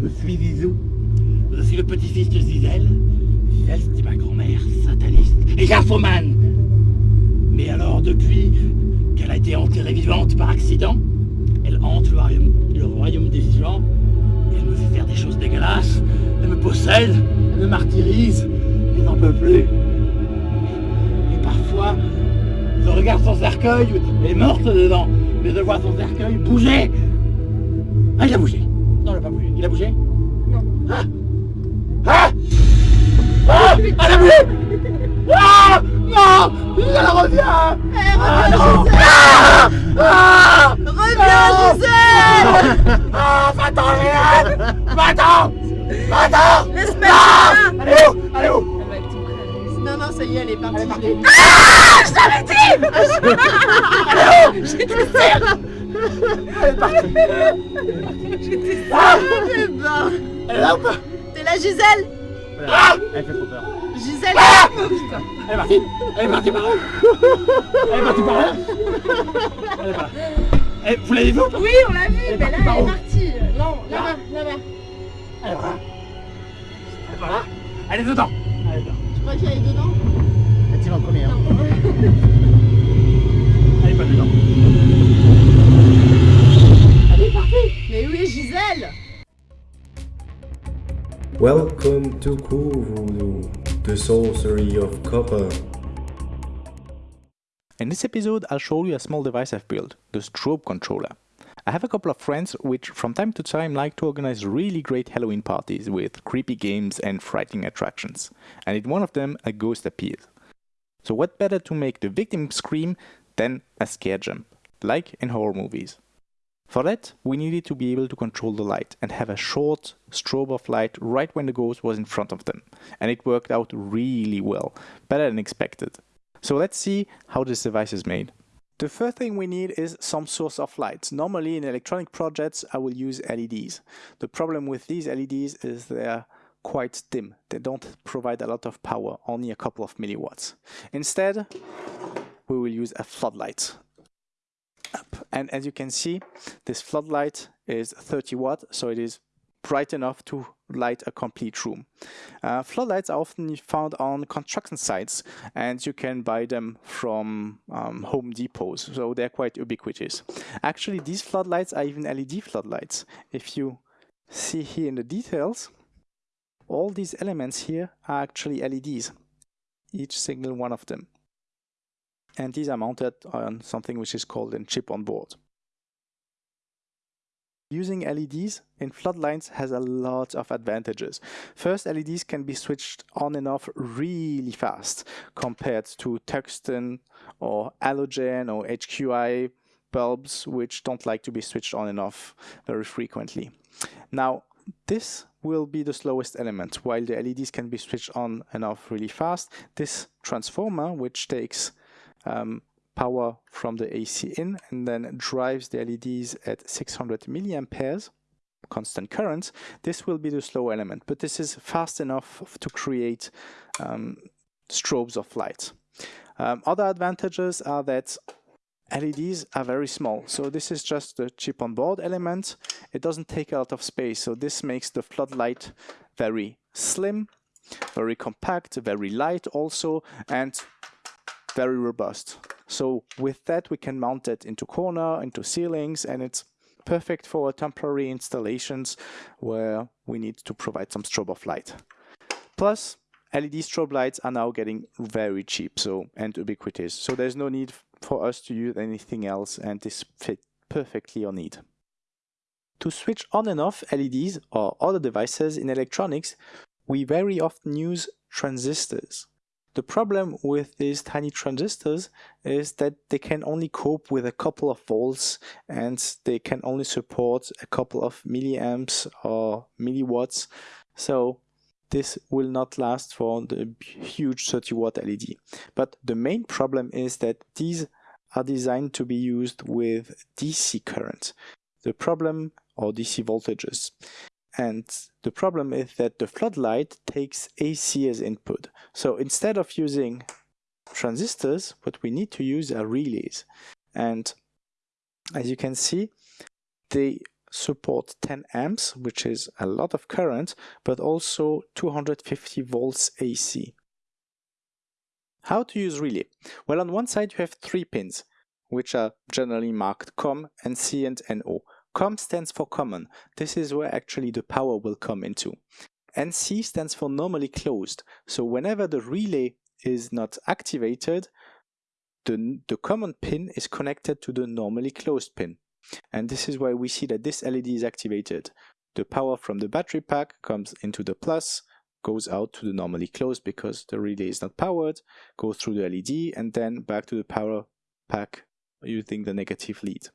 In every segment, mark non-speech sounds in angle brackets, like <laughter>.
Je suis Zizou. Je suis le petit-fils de Zizel. Zizel, c'était ma grand-mère, sataniste et graphomane. Mais alors, depuis qu'elle a été enterrée vivante par accident, elle hante le royaume, des vivants. Et elle me fait faire des choses dégueulasses. Elle me possède, elle me martyrise. Et n'en peut plus. Et parfois, je regarde son cercueil, elle est morte dedans. Mais je vois son cercueil bouger. Ah, il a bougé. Non, il n'a pas bougé. Il a bougé Non. Ah Ah Ah Elle a bougé Ah Non Elle revient Eh, Ah reviens, non. Gisèle Ah Ah Reviens, Gisèle Ah Va-t'en, Léane Va-t'en. Va-t'en. Laisse-moi Ah est où? Elle est où? Non, non, ça y est, elle est partie. Elle est partie. je. Ah Je t'avais dit. Elle est où? <laughs> Sûre Elle est partie Ah Eh ben, Elle est là ou pas T'es là, Gisèle Ah Elle fait trop peur. Gisèle Ah Elle est partie Elle est partie par là Elle est partie par là Elle est par là. Eh, vous l'avez vu ou pas Oui, on l'a vue, Elle est mais là, partie par elle est partie. Non, là-bas, là-bas. Elle est là. Elle est par là. Elle est dedans. Elle est dedans. Tu crois qu'elle est dedans Elle tire en premier. hein. Elle est pas dedans. Elle. Mais où est Gisèle Welcome to CuVoodoo, the sorcery of copper. In this episode, I'll show you a small device I've built, the strobe controller. I have a couple of friends which from time to time like to organize really great Halloween parties with creepy games and frightening attractions. And in one of them, a ghost appears. So what better to make the victim scream than a scare jump, like in horror movies. For that, we needed to be able to control the light and have a short strobe of light right when the ghost was in front of them. And it worked out really well, better than expected. So let's see how this device is made. The first thing we need is some source of light. Normally in electronic projects I will use LEDs. The problem with these LEDs is they're quite dim. They don't provide a lot of power, only a couple of milliwatts. Instead, we will use a floodlight. Up. And as you can see, this floodlight is 30 watt, so it is bright enough to light a complete room. Uh, floodlights are often found on construction sites and you can buy them from um, Home Depots, so they're quite ubiquitous. Actually, these floodlights are even LED floodlights. If you see here in the details, all these elements here are actually LEDs, each single one of them. And these are mounted on something which is called a chip on board. Using LEDs in floodlights has a lot of advantages. First, LEDs can be switched on and off really fast compared to tungsten or halogen or HQI bulbs which don't like to be switched on and off very frequently. Now, this will be the slowest element. While the LEDs can be switched on and off really fast, this transformer, which takes um, power from the AC in and then drives the LEDs at 600 milliamperes constant current, this will be the slow element, but this is fast enough to create um, strobes of light. Um, other advantages are that LEDs are very small, so this is just the chip on board element. It doesn't take a lot of space, so this makes the floodlight very slim, very compact, very light also, and very robust. So with that we can mount it into corner, into ceilings, and it's perfect for temporary installations where we need to provide some strobe of light. Plus, LED strobe lights are now getting very cheap so and ubiquitous, so there's no need for us to use anything else and this fit perfectly our need. To switch on and off LEDs or other devices in electronics, we very often use transistors. The problem with these tiny transistors is that they can only cope with a couple of volts and they can only support a couple of milliamps or milliwatts. So this will not last for the huge 30 watt LED. But the main problem is that these are designed to be used with DC current. The problem or DC voltages. And the problem is that the floodlight takes AC as input. So instead of using transistors, what we need to use are relays. And as you can see, they support 10 amps, which is a lot of current, but also 250 volts AC. How to use relay? Well, on one side you have three pins, which are generally marked COM, NC and NO. COM stands for common. This is where actually the power will come into. NC stands for normally closed. So whenever the relay is not activated, the, the common pin is connected to the normally closed pin. And this is why we see that this LED is activated. The power from the battery pack comes into the plus, goes out to the normally closed because the relay is not powered, goes through the LED and then back to the power pack using the negative lead.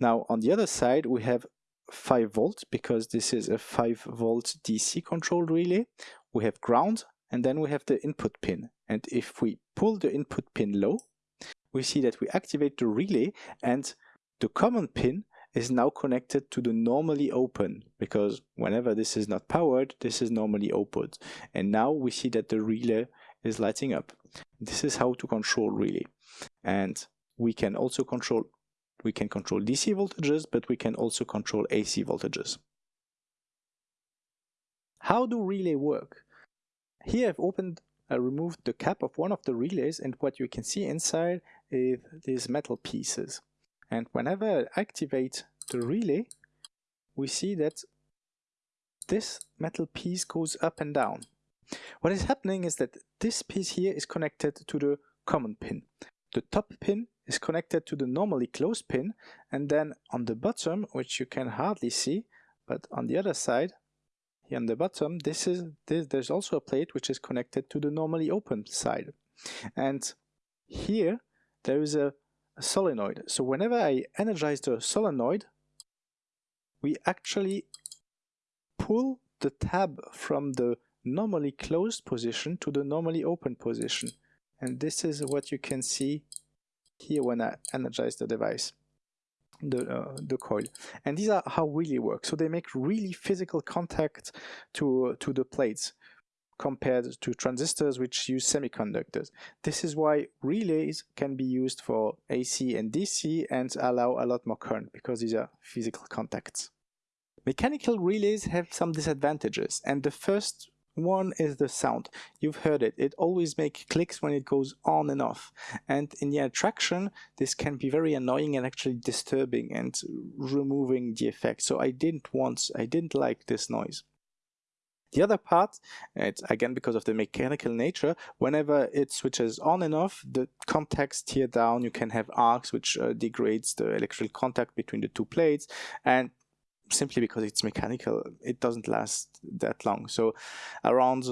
Now on the other side we have 5 volts because this is a 5 volt DC controlled relay. We have ground and then we have the input pin and if we pull the input pin low we see that we activate the relay and the common pin is now connected to the normally open because whenever this is not powered, this is normally open. And now we see that the relay is lighting up. This is how to control relay. And we can also control we can control DC voltages, but we can also control AC voltages. How do relay work? Here I've opened, I removed the cap of one of the relays and what you can see inside is these metal pieces. And whenever I activate the relay, we see that this metal piece goes up and down. What is happening is that this piece here is connected to the common pin. The top pin is connected to the normally closed pin and then on the bottom, which you can hardly see, but on the other side, here on the bottom, this is this, there's also a plate which is connected to the normally open side. And here there is a a solenoid. So whenever I energize the solenoid, we actually pull the tab from the normally closed position to the normally open position. And this is what you can see here when I energize the device, the, uh, the coil. And these are how really work. So they make really physical contact to, to the plates compared to transistors which use semiconductors. This is why relays can be used for AC and DC and allow a lot more current because these are physical contacts. Mechanical relays have some disadvantages and the first one is the sound. You've heard it. It always makes clicks when it goes on and off. And in the attraction, this can be very annoying and actually disturbing and removing the effect. So I didn't want, I didn't like this noise. The other part, it's again because of the mechanical nature, whenever it switches on and off, the contacts tear down, you can have arcs which uh, degrades the electrical contact between the two plates and simply because it's mechanical, it doesn't last that long. So around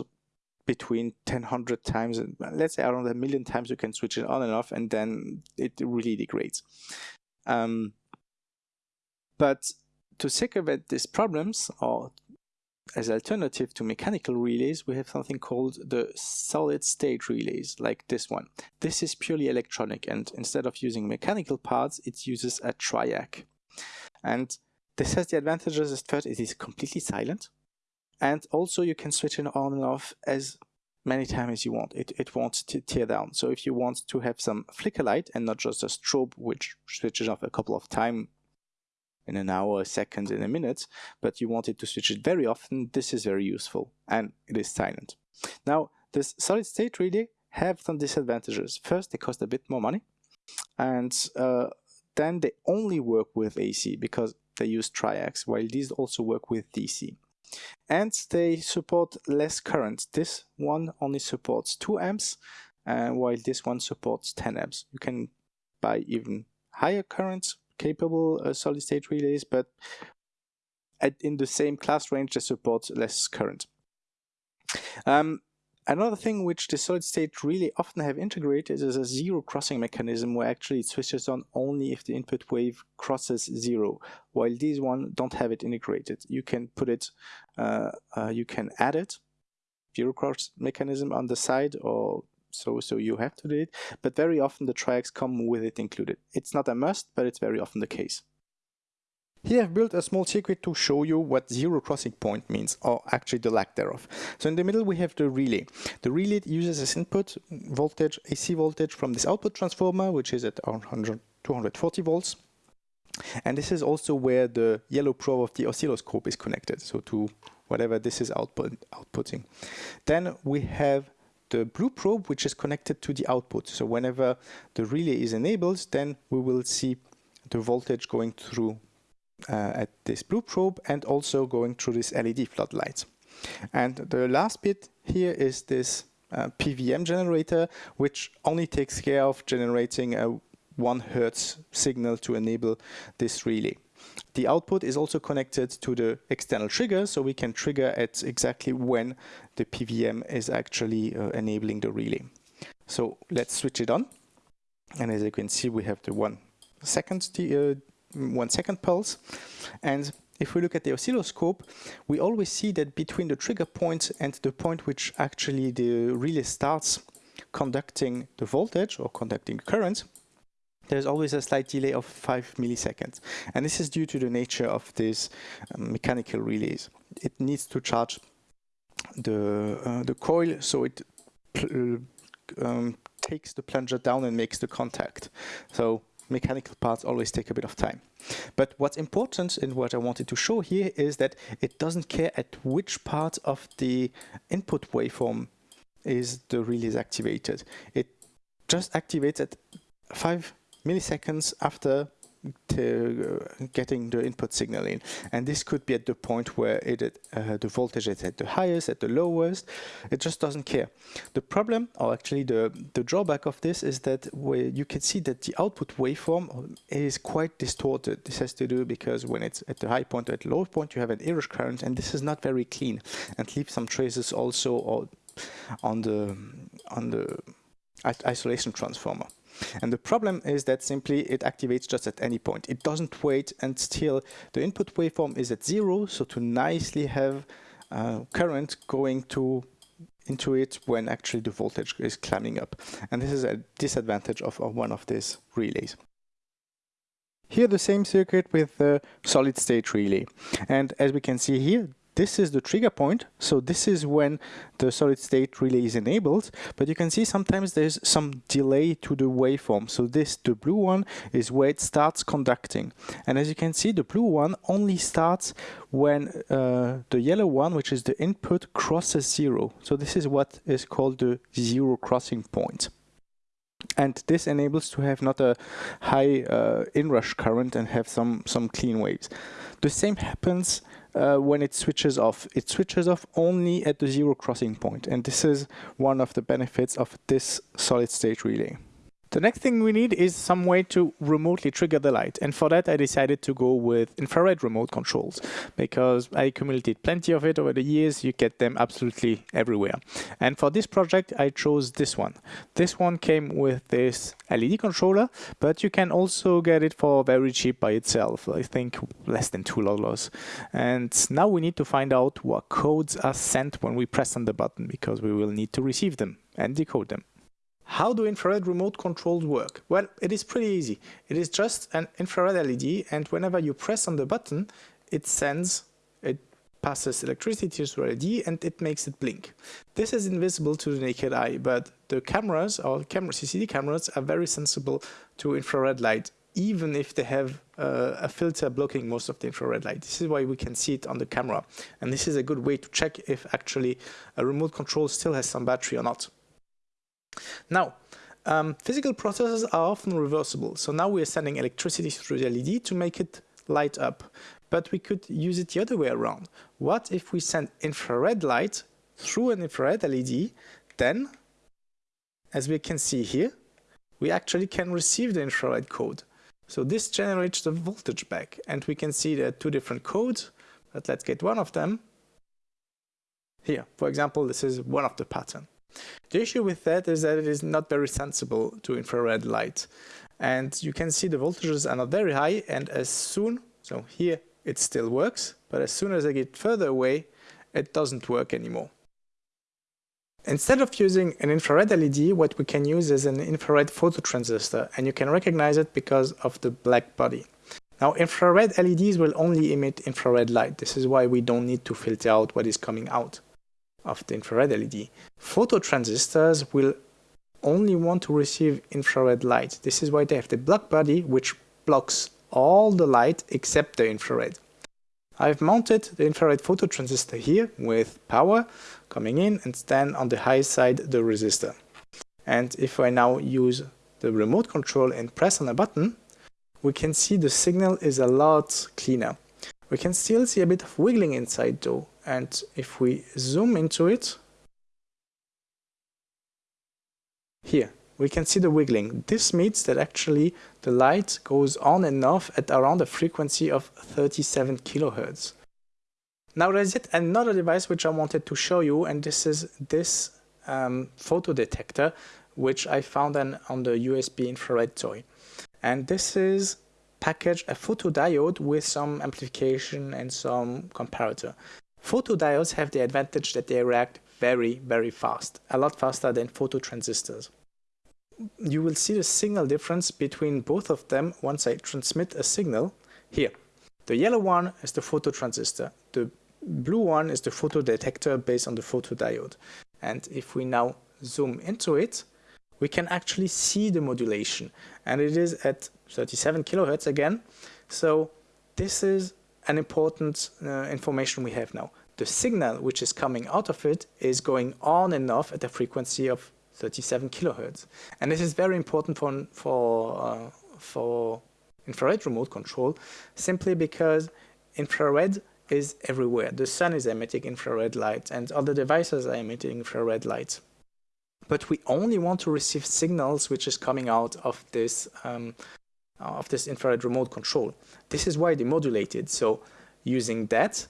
between 1000 times, let's say around a million times you can switch it on and off and then it really degrades. Um, but to circumvent these problems or as alternative to mechanical relays, we have something called the solid state relays, like this one. This is purely electronic, and instead of using mechanical parts, it uses a triac. And this has the advantages that first it is completely silent, and also you can switch it on and off as many times as you want. It, it won't tear down. So if you want to have some flicker light and not just a strobe which switches off a couple of times in an hour, a second, in a minute, but you wanted to switch it very often, this is very useful and it is silent. Now, this solid state relay have some disadvantages. First, they cost a bit more money and uh, then they only work with AC because they use triacs, while these also work with DC. And they support less current. This one only supports 2 amps, uh, while this one supports 10 amps. You can buy even higher currents capable uh, solid state relays, but at, in the same class range they support less current. Um, another thing which the solid state really often have integrated is a zero crossing mechanism where actually it switches on only if the input wave crosses zero, while these one don't have it integrated. You can put it, uh, uh, you can add it, zero cross mechanism on the side or so so you have to do it. But very often the triacs come with it included. It's not a must but it's very often the case here I've built a small circuit to show you what zero crossing point means, or actually the lack thereof. So in the middle we have the relay. The relay uses as input voltage, AC voltage from this output transformer, which is at 240 volts. And this is also where the yellow probe of the oscilloscope is connected, so to whatever this is output, outputting. Then we have the blue probe, which is connected to the output. So whenever the relay is enabled, then we will see the voltage going through at this blue probe and also going through this LED floodlight. And the last bit here is this uh, PWM generator, which only takes care of generating a one hertz signal to enable this relay. The output is also connected to the external trigger, so we can trigger at exactly when the PVM is actually uh, enabling the relay. So let's switch it on. And as you can see, we have the one second, uh, one second pulse. And if we look at the oscilloscope, we always see that between the trigger point and the point which actually the relay starts conducting the voltage or conducting current, there's always a slight delay of 5 milliseconds. And this is due to the nature of these um, mechanical relays. It needs to charge the, uh, the coil so it um, takes the plunger down and makes the contact. So mechanical parts always take a bit of time. But what's important and what I wanted to show here is that it doesn't care at which part of the input waveform is the release activated. It just activates at 5 milliseconds after getting the input signal in. And this could be at the point where it uh, the voltage is at the highest at the lowest. It just doesn't care. The problem or actually the the drawback of this is that you can see that the output waveform is quite distorted. This has to do because when it's at the high point or at the low point you have an inrush current and this is not very clean. And leaves some traces also on the on the isolation transformer and the problem is that simply it activates just at any point. It doesn't wait until the input waveform is at zero, so to nicely have uh, current going to into it when actually the voltage is climbing up. And this is a disadvantage of, of one of these relays. Here the same circuit with the solid state relay. And as we can see here, this is the trigger point. So this is when the solid state relay is enabled. But you can see sometimes there's some delay to the waveform. So this, the blue one, is where it starts conducting. And as you can see, the blue one only starts when uh, the yellow one, which is the input, crosses zero. So this is what is called the zero crossing point and this enables to have not a high uh, inrush current and have some some clean waves. The same happens uh, when it switches off. It switches off only at the zero crossing point, and this is one of the benefits of this solid state relay. The next thing we need is some way to remotely trigger the light and for that I decided to go with infrared remote controls because I accumulated plenty of it over the years, you get them absolutely everywhere. And for this project I chose this one. This one came with this LED controller but you can also get it for very cheap by itself, I think less than $2. And now we need to find out what codes are sent when we press on the button because we will need to receive them and decode them. How do infrared remote controls work? Well, it is pretty easy. It is just an infrared LED and whenever you press on the button, it sends, it passes electricity to the LED and it makes it blink. This is invisible to the naked eye, but the cameras or camera, CCD cameras are very sensible to infrared light even if they have uh, a filter blocking most of the infrared light. This is why we can see it on the camera. And this is a good way to check if actually a remote control still has some battery or not. Now, um, physical processes are often reversible. So now we are sending electricity through the LED to make it light up. But we could use it the other way around. What if we send infrared light through an infrared LED, then, as we can see here, we actually can receive the infrared code. So this generates the voltage back, and we can see there are two different codes, but let's get one of them. Here, for example, this is one of the pattern. The issue with that is that it is not very sensible to infrared light. And you can see the voltages are not very high and as soon, so here it still works, but as soon as I get further away, it doesn't work anymore. Instead of using an infrared LED, what we can use is an infrared phototransistor, and you can recognize it because of the black body. Now, infrared LEDs will only emit infrared light. This is why we don't need to filter out what is coming out of the infrared LED. Phototransistors will only want to receive infrared light. This is why they have the black body, which blocks all the light except the infrared. I've mounted the infrared phototransistor here with power coming in and then on the high side the resistor. And if I now use the remote control and press on a button, we can see the signal is a lot cleaner. We can still see a bit of wiggling inside though, and if we zoom into it, here, we can see the wiggling. This means that actually the light goes on and off at around a frequency of 37 kilohertz. Now there's yet another device which I wanted to show you and this is this um, photo detector which I found on, on the USB infrared toy. And this is packaged a photodiode with some amplification and some comparator. Photodiodes have the advantage that they react very, very fast, a lot faster than phototransistors. You will see the signal difference between both of them once I transmit a signal here. The yellow one is the phototransistor. The blue one is the photodetector based on the photodiode. And if we now zoom into it, we can actually see the modulation and it is at 37 kilohertz again. So this is an important uh, information we have now. The signal which is coming out of it is going on and off at a frequency of 37 kilohertz. And this is very important for, for, uh, for infrared remote control simply because infrared is everywhere. The sun is emitting infrared light and other devices are emitting infrared light but we only want to receive signals which is coming out of this um, Uh, of this infrared remote control. This is why they modulated. So using that,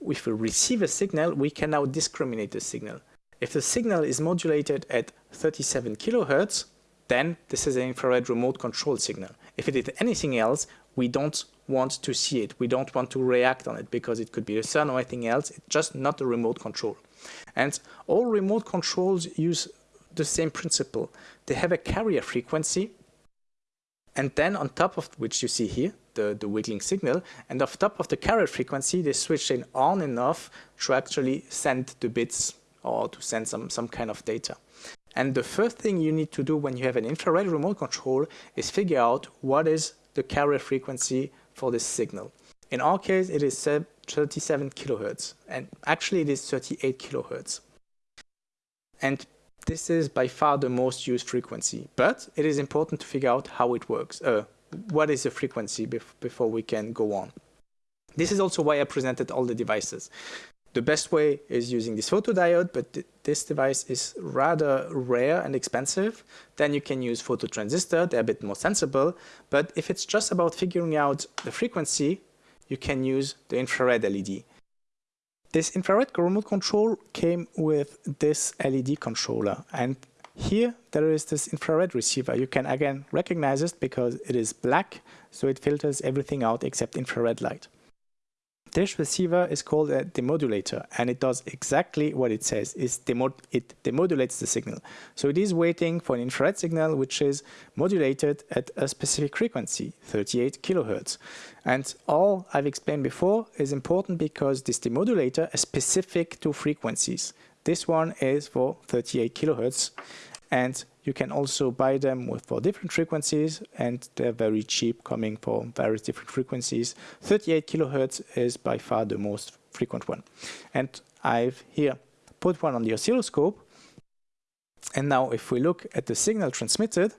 if we receive a signal, we can now discriminate the signal. If the signal is modulated at 37 kilohertz, then this is an infrared remote control signal. If it is anything else, we don't want to see it. We don't want to react on it because it could be the sun or anything else. It's just not a remote control. And all remote controls use the same principle. They have a carrier frequency and then on top of which you see here, the, the wiggling signal, and off top of the carrier frequency, they switch in on and off to actually send the bits or to send some, some kind of data. And the first thing you need to do when you have an infrared remote control is figure out what is the carrier frequency for this signal. In our case, it is 37 kilohertz, and actually it is 38 kilohertz. And this is by far the most used frequency, but it is important to figure out how it works. Uh, what is the frequency bef before we can go on? This is also why I presented all the devices. The best way is using this photodiode, but th this device is rather rare and expensive. Then you can use phototransistor, they're a bit more sensible. But if it's just about figuring out the frequency, you can use the infrared LED. This infrared remote control came with this LED controller and here there is this infrared receiver. You can again recognize it because it is black so it filters everything out except infrared light. This receiver is called a demodulator and it does exactly what it says. Demo it demodulates the signal. So it is waiting for an infrared signal which is modulated at a specific frequency, 38 kilohertz. And all I've explained before is important because this demodulator is specific to frequencies. This one is for 38 kilohertz and you can also buy them with for different frequencies and they're very cheap coming for various different frequencies. 38 kilohertz is by far the most frequent one. And I've here put one on the oscilloscope. And now if we look at the signal transmitted,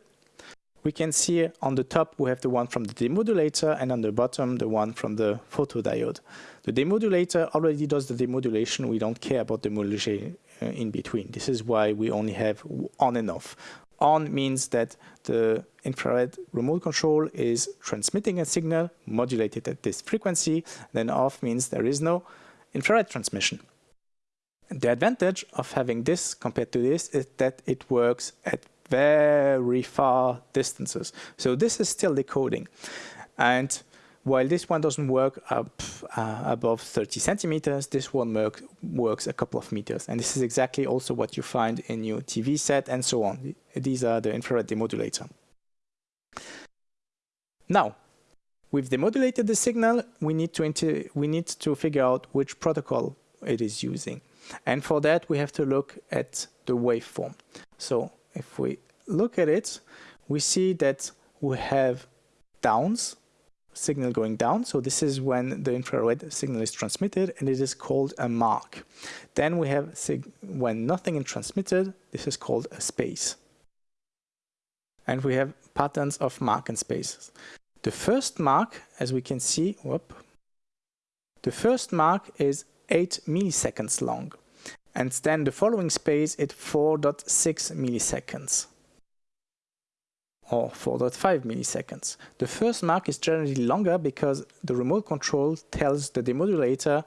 we can see on the top we have the one from the demodulator and on the bottom the one from the photodiode. The demodulator already does the demodulation, we don't care about the modulation Uh, in between. This is why we only have on and off. On means that the infrared remote control is transmitting a signal modulated at this frequency, then off means there is no infrared transmission. The advantage of having this compared to this is that it works at very far distances. So this is still decoding. And while this one doesn't work up uh, above 30 centimeters, this one work, works a couple of meters. And this is exactly also what you find in your TV set and so on. These are the infrared demodulator. Now, we've demodulated the signal, we need to, we need to figure out which protocol it is using. And for that, we have to look at the waveform. So if we look at it, we see that we have downs signal going down. So this is when the infrared signal is transmitted and it is called a mark. Then we have when nothing is transmitted, this is called a space. And we have patterns of mark and spaces. The first mark, as we can see, whoop, the first mark is 8 milliseconds long. And then the following space is 4.6 milliseconds or 4.5 milliseconds. The first mark is generally longer because the remote control tells the demodulator,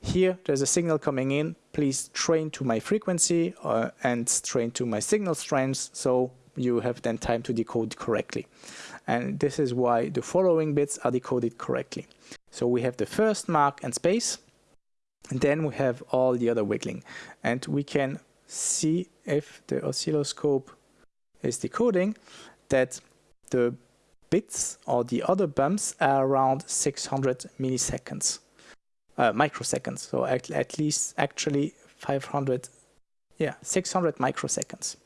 here there's a signal coming in, please train to my frequency uh, and train to my signal strength so you have then time to decode correctly. And this is why the following bits are decoded correctly. So we have the first mark and space, and then we have all the other wiggling. And we can see if the oscilloscope is decoding that the bits or the other bumps are around 600 milliseconds, uh, microseconds. So at, at least actually 500, yeah, 600 microseconds.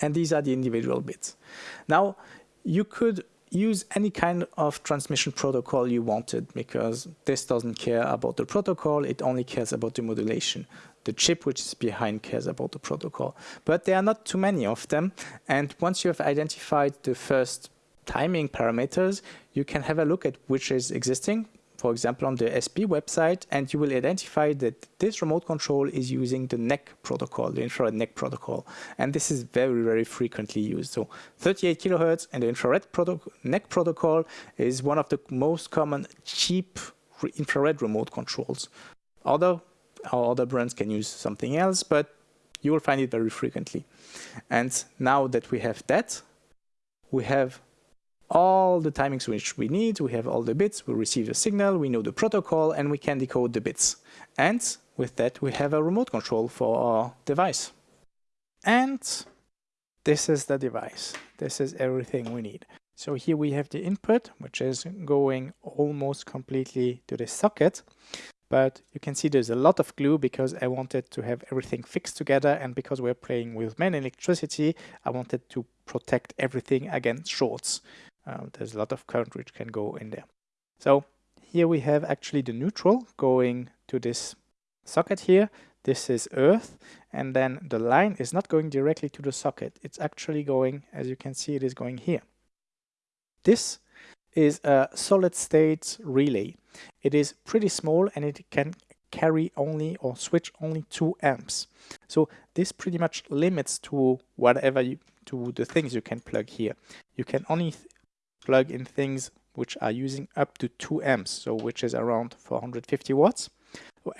And these are the individual bits. Now you could use any kind of transmission protocol you wanted because this doesn't care about the protocol, it only cares about the modulation. The chip which is behind cares about the protocol. But there are not too many of them and once you have identified the first timing parameters, you can have a look at which is existing for example, on the SP website, and you will identify that this remote control is using the NEC protocol, the infrared NEC protocol. And this is very, very frequently used. So 38 kilohertz and the infrared proto NEC protocol is one of the most common cheap infrared remote controls. Other, other brands can use something else, but you will find it very frequently. And now that we have that, we have all the timings which we need, we have all the bits, we receive the signal, we know the protocol, and we can decode the bits. And with that, we have a remote control for our device. And this is the device. This is everything we need. So here we have the input, which is going almost completely to the socket. But you can see there's a lot of glue because I wanted to have everything fixed together. And because we're playing with main electricity, I wanted to protect everything against shorts. Um, there's a lot of current which can go in there. So here we have actually the neutral going to this socket here. This is earth and then the line is not going directly to the socket. It's actually going, as you can see, it is going here. This is a solid state relay. It is pretty small and it can carry only or switch only 2 amps. So this pretty much limits to whatever you, to the things you can plug here. You can only plug in things which are using up to 2 amps, so which is around 450 watts.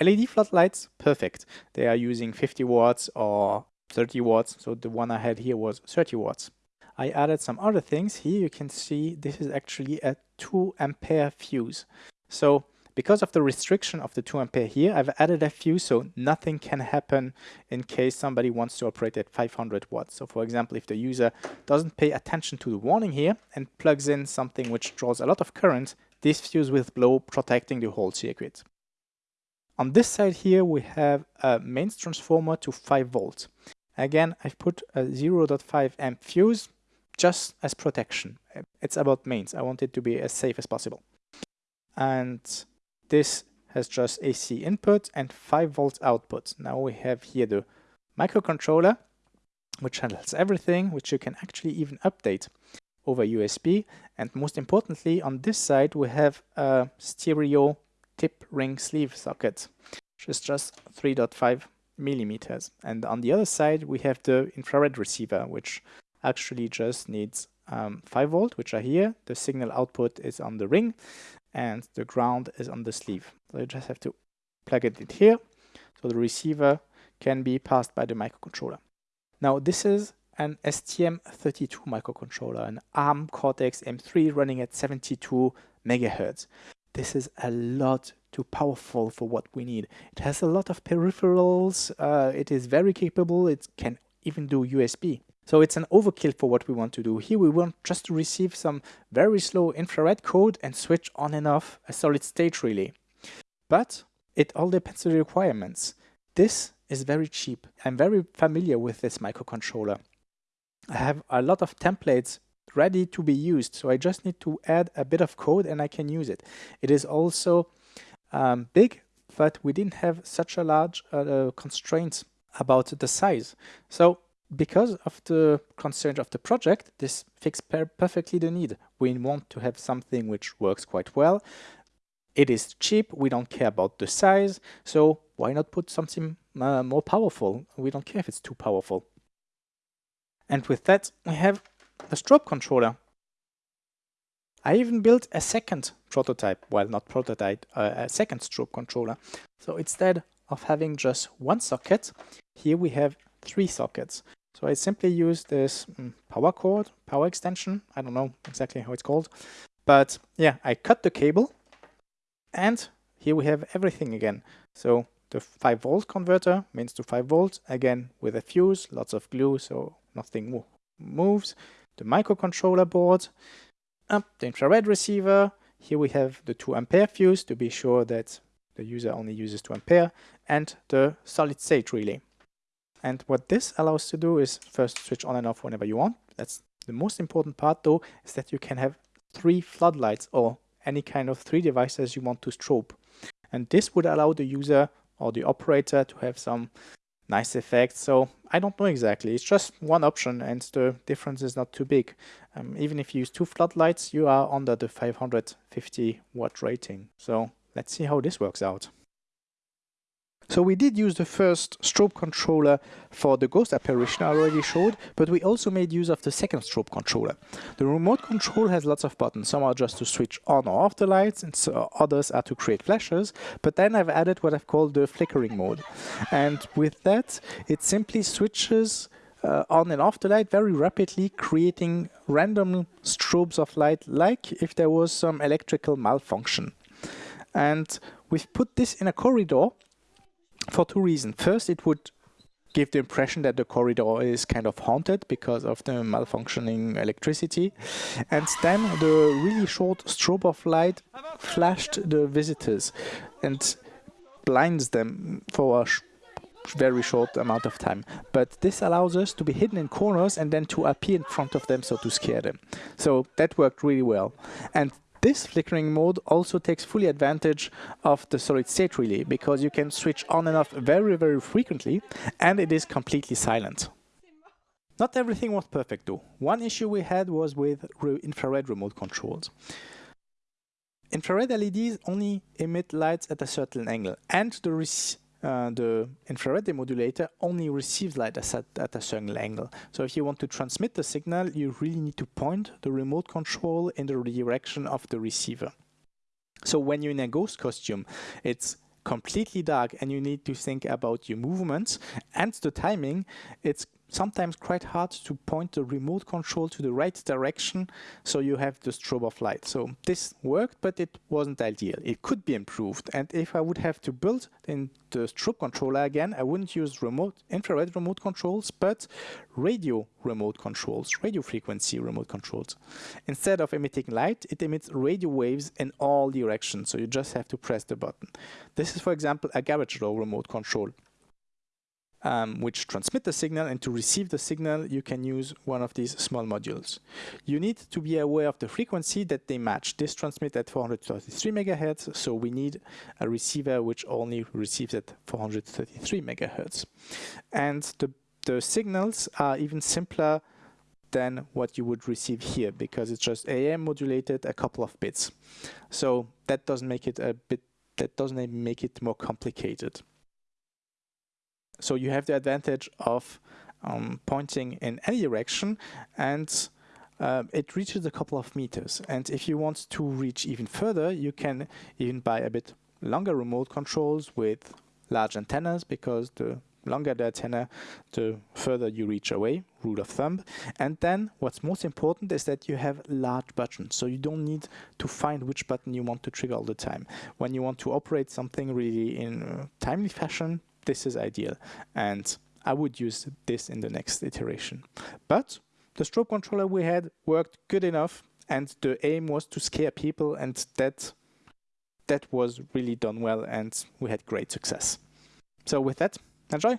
LED floodlights, perfect. They are using 50 watts or 30 watts, so the one I had here was 30 watts. I added some other things. Here you can see this is actually a 2 ampere fuse. So because of the restriction of the 2 ampere here, I've added a fuse so nothing can happen in case somebody wants to operate at 500 watts. So for example, if the user doesn't pay attention to the warning here and plugs in something which draws a lot of current, this fuse will blow, protecting the whole circuit. On this side here, we have a mains transformer to 5 volts. Again, I've put a 0.5 amp fuse just as protection. It's about mains. I want it to be as safe as possible. And this has just AC input and 5 volts output. Now we have here the microcontroller, which handles everything, which you can actually even update over USB. And most importantly, on this side, we have a stereo tip ring sleeve socket, which is just 3.5 millimeters. And on the other side, we have the infrared receiver, which actually just needs um, 5 volt, which are here. The signal output is on the ring and the ground is on the sleeve. So you just have to plug it in here so the receiver can be passed by the microcontroller. Now this is an STM32 microcontroller, an ARM Cortex-M3 running at 72 megahertz. This is a lot too powerful for what we need. It has a lot of peripherals, uh, it is very capable, it can even do USB. So it's an overkill for what we want to do. Here we want just to receive some very slow infrared code and switch on and off a solid state relay. But it all depends on the requirements. This is very cheap. I'm very familiar with this microcontroller. I have a lot of templates ready to be used. So I just need to add a bit of code and I can use it. It is also um, big, but we didn't have such a large uh, constraint about the size. So because of the constraint of the project, this fits per perfectly the need. We want to have something which works quite well. It is cheap, we don't care about the size, so why not put something uh, more powerful? We don't care if it's too powerful. And with that, we have the strobe controller. I even built a second prototype, well not prototype, uh, a second strobe controller. So instead of having just one socket, here we have three sockets. So I simply use this um, power cord, power extension, I don't know exactly how it's called, but yeah, I cut the cable and here we have everything again. So the 5 volt converter means to 5 volts, again with a fuse, lots of glue so nothing moves. The microcontroller board, up the infrared receiver. Here we have the 2 ampere fuse to be sure that the user only uses 2 ampere and the solid state relay. And what this allows to do is first switch on and off whenever you want. That's the most important part though, is that you can have three floodlights or any kind of three devices you want to strobe. And this would allow the user or the operator to have some nice effects. So I don't know exactly. It's just one option and the difference is not too big. Um, even if you use two floodlights, you are under the 550 watt rating. So let's see how this works out. So we did use the first strobe controller for the ghost apparition I already showed, but we also made use of the second strobe controller. The remote control has lots of buttons. Some are just to switch on or off the lights, and so others are to create flashes. But then I've added what I've called the flickering mode. And with that, it simply switches uh, on and off the light very rapidly, creating random strobes of light, like if there was some electrical malfunction. And we've put this in a corridor for two reasons. First, it would give the impression that the corridor is kind of haunted because of the malfunctioning electricity. And then the really short strobe of light flashed the visitors and blinds them for a sh very short amount of time. But this allows us to be hidden in corners and then to appear in front of them so to scare them. So that worked really well. And this flickering mode also takes fully advantage of the solid state relay because you can switch on and off very, very frequently and it is completely silent. Not everything was perfect though. One issue we had was with re infrared remote controls. Infrared LEDs only emit lights at a certain angle and the uh, the infrared demodulator only receives light at, at a certain angle. So if you want to transmit the signal, you really need to point the remote control in the direction of the receiver. So when you're in a ghost costume, it's completely dark and you need to think about your movements and the timing. It's sometimes quite hard to point the remote control to the right direction so you have the strobe of light. So this worked, but it wasn't ideal. It could be improved. And if I would have to build in the strobe controller again, I wouldn't use remote infrared remote controls, but radio remote controls, radio frequency remote controls. Instead of emitting light, it emits radio waves in all directions. So you just have to press the button. This is, for example, a garage door remote control um, which transmit the signal and to receive the signal you can use one of these small modules. You need to be aware of the frequency that they match. This transmits at 433 megahertz, so we need a receiver which only receives at 433 megahertz. And the, the signals are even simpler than what you would receive here because it's just AM modulated a couple of bits. So that doesn't make it a bit that doesn't make it more complicated. So you have the advantage of um, pointing in any direction and uh, it reaches a couple of meters. And if you want to reach even further, you can even buy a bit longer remote controls with large antennas because the longer the antenna, the further you reach away, rule of thumb. And then what's most important is that you have large buttons. So you don't need to find which button you want to trigger all the time. When you want to operate something really in a timely fashion, this is ideal. And I would use this in the next iteration. But the strobe controller we had worked good enough and the aim was to scare people and that that was really done well and we had great success. So with that, enjoy!